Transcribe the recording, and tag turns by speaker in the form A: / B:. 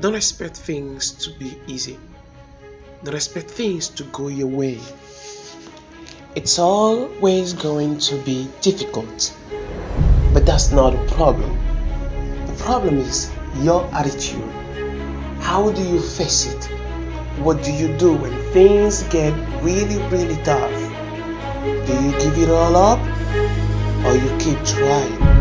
A: Don't expect things to be easy. Don't expect things to go your way. It's always going to be difficult, but that's not a problem. The problem is your attitude. How do you face it? What do you do when things get really, really tough? Do you give it all up or you keep trying?